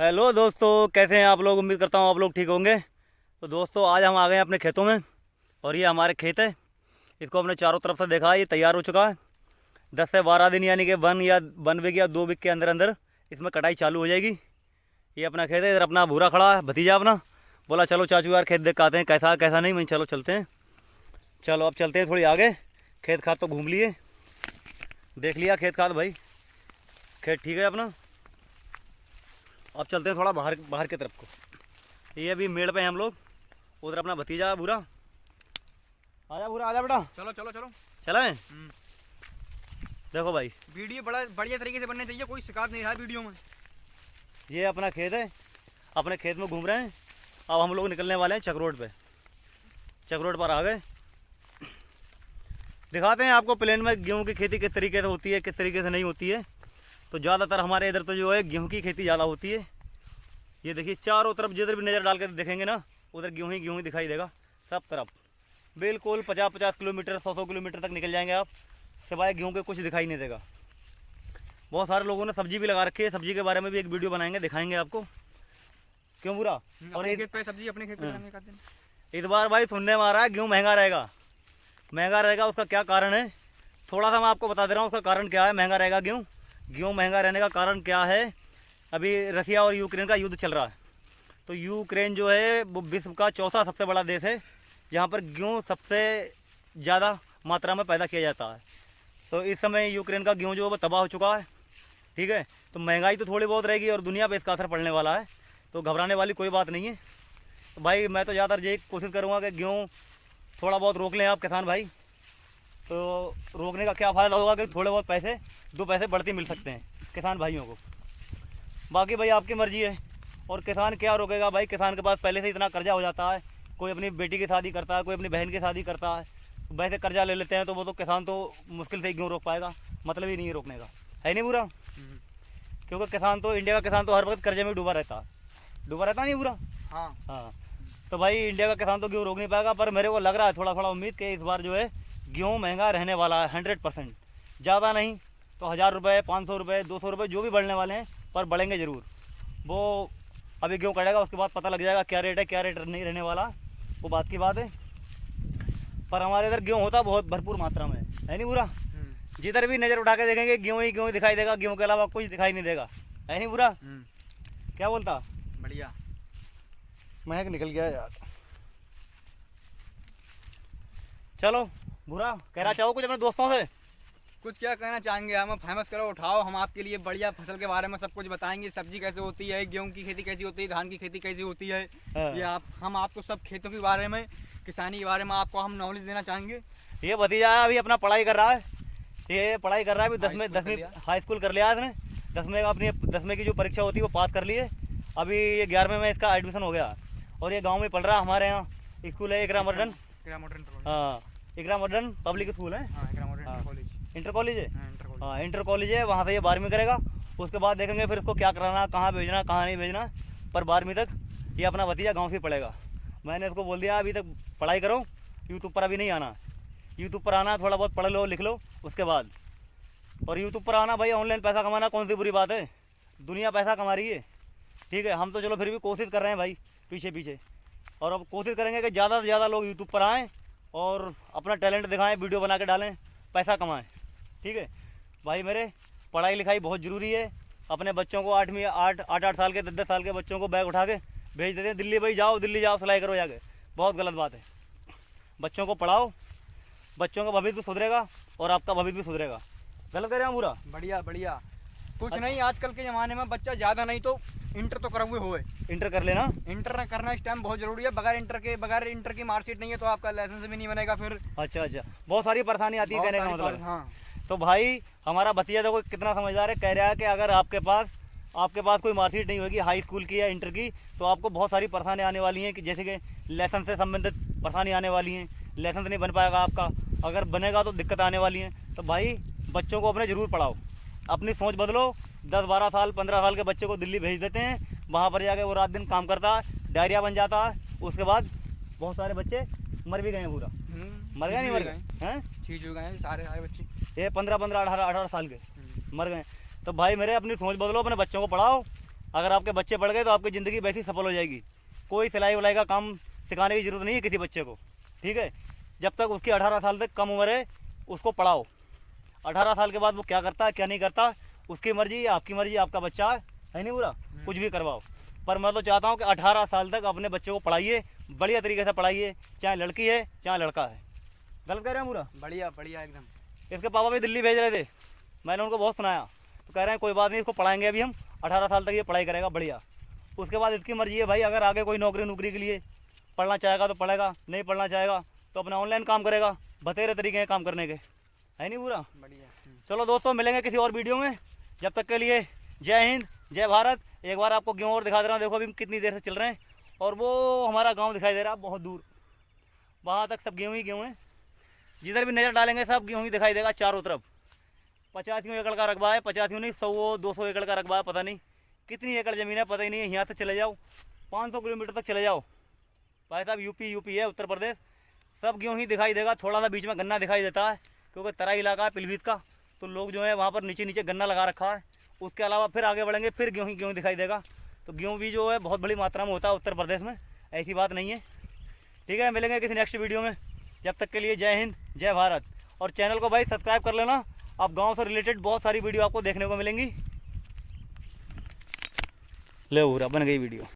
Hello दोस्तों, कैसे हैं आप लोग? उम्मीद करता हूँ आप लोग ठीक होंगे। तो दोस्तों, आज हम आ गए हैं अपने खेतों में, और ये हमारे खेत है। इसको हमने चारों तरफ़ से देखा, ये तैयार हो चुका है। दस से बारह दिन, यानी कि वन या वन वीक या दो वीक के अंदर अंदर इसमें कटाई चालू हो जाएगी। ये अपना खेत है, इधर अपना भूरा खड़ा है, भतीजा अपना। बोला, चलो चाचू यार, खेत देख आते हैं, कैसा कैसा नहीं? मैं चलो, चलते हैं। चलो, अब चलते हैं थोड़ी आगे। खेत खाद तो घूम लिए। देख लिया खेत खाद भाई। खेत ठीक है अपना? अब चलते हैं थोड़ा बाहर बाहर की तरफ़ को। ये अभी मेड़ पे हैं हम लोग। उधर अपना भतीजा है बुरा आजा बुरा आजा बेटा। चलो चलो चलो। चला? हम्म। देखो भाई। वीडियो बड़ा बढ़िया तरीके से बनने चाहिए कोई शिकायत नहीं रहा वीडियो में। ये अपना खेत है। अपने खेत में घूम रहे हैं। अब हम लोग निकलने वाले हैं चक रोड पे। चक रोड पर आ गए। दिखाते हैं आपको प्लेन में गेहूँ की खेती किस तरीके से होती है किस तरीके से नहीं होती है। तो ज़्यादातर हमारे इधर तो जो है गेहूँ की खेती ज़्यादा होती है। ये देखिए चारों तरफ़ जिधर भी नज़र डाल के देखेंगे ना उधर गेहूँ ही गेहूँ ही दिखाई देगा सब तरफ़। बिल्कुल पचास पचास किलोमीटर सौ सौ किलोमीटर तक निकल जाएँगे आप सिवाय गेहूँ के कुछ दिखाई नहीं देगा। बहुत सारे लोगों ने सब्ज़ी भी लगा रखी है सब्ज़ी के बारे में भी एक वीडियो बनाएँगे दिखाएँगे आपको। क्यों बुरा? और एक पे सब्ज़ी अपने खेत पे। एक इस बार भाई सुनने में आ रहा है गेहूँ महँगा रहेगा। महँगा रहेगा उसका क्या कारण है? थोड़ा सा मैं आपको बता दे रहा हूँ उसका कारण क्या है? महँगा रहेगा गेहूँ। गेहूँ महँगा रहने का कारण क्या है? अभी रसिया और यूक्रेन का युद्ध चल रहा है। तो यूक्रेन जो है, वो विश्व का चौथा सबसे बड़ा देश है, जहाँ पर गेहूँ सबसे ज़्यादा मात्रा में पैदा किया जाता है। तो इस समय यूक्रेन का गेहूँ जो है, वो तबाह हो चुका है, ठीक है? तो महँगाई तो थोड़ी बहुत रहेगी और दुनिया पर इसका असर पड़ने वाला है तो घबराने वाली कोई बात नहीं है। तो भाई, मैं तो ज़्यादातर यही कोशिश करूँगा कि गेहूँ थोड़ा बहुत रोक लें आप, किसान भाई। तो रोकने का क्या फ़ायदा होगा कि थोड़े बहुत पैसे दो पैसे बढ़ते मिल सकते हैं किसान भाइयों को। बाकी भाई आपकी मर्ज़ी है और किसान क्या रोकेगा भाई? किसान के पास पहले से इतना कर्जा हो जाता है कोई अपनी बेटी की शादी करता है कोई अपनी बहन की शादी करता है वैसे कर्जा ले लेते हैं तो वो तो किसान तो मुश्किल से गेहूँ रोक पाएगा? मतलब ही नहीं है रोकने का। है नहीं बुरा। क्योंकि किसान तो इंडिया का किसान तो हर वक्त कर्जे में डूबा रहता है। डूबा रहता नहीं बुरा? हाँ। हाँ। तो भाई इंडिया का किसान तो गेहूँ रोक नहीं पाएगा? पर मेरे को लग रहा है थोड़ा थोड़ा उम्मीद कि इस बार जो है गेहूँ महँगा रहने वाला है हंड्रेड परसेंट ज़्यादा नहीं तो हज़ार रुपये पाँच सौ रुपये दो सौ रुपये जो भी बढ़ने वाले हैं पर बढ़ेंगे ज़रूर। वो अभी गेहूँ कटेगा उसके बाद पता लग जाएगा क्या रेट है क्या रेट नहीं रहने वाला। वो बात की बात है। पर हमारे इधर गेहूँ होता बहुत भरपूर मात्रा में है नहीं बुरा? हम्म। जिधर भी नज़र उठा के देखेंगे गेहूँ ही गेहूँ दिखाई देगा गेहूँ के अलावा कुछ दिखाई नहीं देगा। है नहीं बुरा? हम्म। क्या बोलता? बढ़िया। महक निकल गया यार। चलो बुरा? कहना चाहो कुछ अपने दोस्तों से? कुछ क्या कहना चाहेंगे? हम फ़ेमस करो उठाओ हम आपके लिए बढ़िया फ़सल के बारे में सब कुछ बताएँगे। सब्ज़ी कैसे होती है गेहूँ की खेती कैसी होती है धान की खेती कैसी होती है? हाँ। ये आप हम आपको सब खेतों के बारे में किसानी के बारे में आपको हम नॉलेज देना चाहेंगे। ये भतीजा अभी अपना पढ़ाई कर रहा है। ये पढ़ाई कर रहा है अभी दसवीं दसवीं हाई स्कूल कर लिया इसने। दसवीं का अपनी दसवीं की जो परीक्षा होती है वो पास कर ली है अभी ये ग्यारहवें में इसका एडमिशन हो गया। और ये गाँव में पढ़ रहा है हमारे यहाँ। स्कूल है इकरा मॉडर्न हाँ। इकरा मॉडर्न पब्लिक स्कूल है? हाँ मॉडर्न हाँ। कॉलेज इंटर कॉलेज है? हाँ इंटर कॉलेज हाँ इंटर है वहाँ से ये बारहवीं करेगा। उसके बाद देखेंगे फिर इसको क्या कराना कहाँ भेजना कहाँ नहीं भेजना। पर बारहवीं तक ये अपना भतीजा गाँव से ही पढ़ेगा मैंने इसको बोल दिया अभी तक पढ़ाई करो यूट्यूब पर अभी नहीं आना। यूट्यूब पर आना थोड़ा बहुत पढ़ लो लिख लो उसके बाद। और यूट्यूब पर आना भाई ऑनलाइन पैसा कमाना कौन सी बुरी बात है? दुनिया पैसा कमा रही है। ठीक है हम तो चलो फिर भी कोशिश कर रहे हैं भाई पीछे पीछे और अब कोशिश करेंगे कि ज़्यादा से ज़्यादा लोग यूट्यूब पर आएँ और अपना टैलेंट दिखाएँ वीडियो बना के डालें पैसा कमाएँ ठीक है? भाई मेरे पढ़ाई लिखाई बहुत ज़रूरी है। अपने बच्चों को आठवीं आठ आठ आठ साल के दस दस साल के बच्चों को बैग उठा के भेज देते हैं दिल्ली भाई जाओ दिल्ली जाओ सिलाई करो जाके। बहुत गलत बात है। बच्चों को पढ़ाओ बच्चों का भविष्य भी सुधरेगा और आपका भविष्य भी सुधरेगा। गलत कह रहे हैं बुरा बढ़िया बढ़िया। कुछ नहीं आजकल के ज़माने में बच्चा ज़्यादा नहीं तो इंटर तो करा हुए। होए इंटर कर लेना। इंटर करना इस टाइम बहुत ज़रूरी है। बगैर इंटर के बगैर इंटर की मार्कशीट नहीं है तो आपका लाइसेंस भी नहीं बनेगा फिर। अच्छा अच्छा। बहुत सारी परेशानी आती है कहने का मतलब। हाँ। तो भाई हमारा भतीजा देखो कितना समझदार है। कह रहा है कि अगर आपके पास आपके पास कोई मार्कशीट नहीं होगी हाई स्कूल की या इंटर की तो आपको बहुत सारी परेशानी आने वाली हैं कि जैसे कि लाइसेंस से संबंधित परेशानी आने वाली हैं। लाइसेंस नहीं बन पाएगा आपका। अगर बनेगा तो दिक्कत आने वाली है। तो भाई बच्चों को अपने ज़रूर पढ़ाओ। अपनी सोच बदलो। दस बारह साल पंद्रह साल के बच्चे को दिल्ली भेज देते हैं। वहाँ पर जाके वो रात दिन काम करता है डायरिया बन जाता। है उसके बाद बहुत सारे बच्चे मर भी गए हैं पूरा। मर गए नहीं मर गए? हैं? चीज़ हो गए सारे सारे बच्चे। ये पंद्रह पंद्रह अठारह अठारह साल के हम्म। मर गए तो भाई मेरे अपनी सोच बदलो अपने बच्चों को पढ़ाओ। अगर आपके बच्चे पढ़ गए तो आपकी ज़िंदगी वैसी सफल हो जाएगी। कोई सिलाई वलाई का काम सिखाने की ज़रूरत नहीं है किसी बच्चे को ठीक है? जब तक उसकी अठारह साल तक कम उम्र है उसको पढ़ाओ। अठारह साल के बाद वो क्या करता है क्या नहीं करता उसकी मर्ज़ी आपकी मर्ज़ी आपका बच्चा है है नहीं बुरा कुछ भी करवाओ। पर मैं तो चाहता हूँ कि अठारह साल तक अपने बच्चे को पढ़ाइए बढ़िया तरीके से पढ़ाइए चाहे लड़की है चाहे लड़का है। गलत कह रहे हैं बुरा बढ़िया बढ़िया एकदम। इसके पापा भी दिल्ली भेज रहे थे। मैंने उनको बहुत सुनाया। तो कह रहे हैं कोई बात नहीं इसको पढ़ाएँगे अभी हम। अठारह साल तक ये पढ़ाई करेगा बढ़िया। उसके बाद इसकी मर्ज़ी है भाई अगर आगे कोई नौकरी नौकरी के लिए पढ़ना चाहेगा तो पढ़ेगा नहीं पढ़ना चाहेगा तो अपना ऑनलाइन काम करेगा। बतेरे तरीके हैं काम करने के। है नहीं पूरा बढ़िया। चलो दोस्तों मिलेंगे किसी और वीडियो में। जब तक के लिए जय हिंद जय भारत। एक बार आपको गेहूँ और दिखा दे रहा हूँ देखो अभी हम कितनी देर से चल रहे हैं। और वो हमारा गाँव दिखाई दे रहा है बहुत दूर। वहाँ तक सब गेहूँ ही गेहूँ हैं। जिधर भी नज़र डालेंगे सब गेहूँ ही दिखाई देगा चारों तरफ़। पचासियों एकड़ का रकबा है पचासियों नहीं सौ दो सौ एकड़ का रकबा है पता नहीं। कितनी एकड़ ज़मीन है पता ही नहीं है यहाँ से चले जाओ। पाँच सौ किलोमीटर तक चले जाओ। भाई साहब यूपी यूपी है उत्तर प्रदेश। सब गेहूँ ही दिखाई देगा थोड़ा सा बीच में गन्ना दिखाई देता है। क्योंकि तरा इलाका है पिलभीत का तो लोग जो है वहाँ पर नीचे नीचे गन्ना लगा रखा है। उसके अलावा फिर आगे बढ़ेंगे, फिर गेहूँ ही गेहूँ दिखाई देगा। तो गेहूँ भी जो है बहुत बड़ी मात्रा में होता है उत्तर प्रदेश में, ऐसी बात नहीं है। ठीक है, मिलेंगे किसी नेक्स्ट वीडियो में। जब तक के लिए जय हिंद, जय भारत। और चैनल को भाई सब्सक्राइब कर लेना। आप गाँव से रिलेटेड बहुत सारी वीडियो आपको देखने को मिलेंगी। ले बन गई वीडियो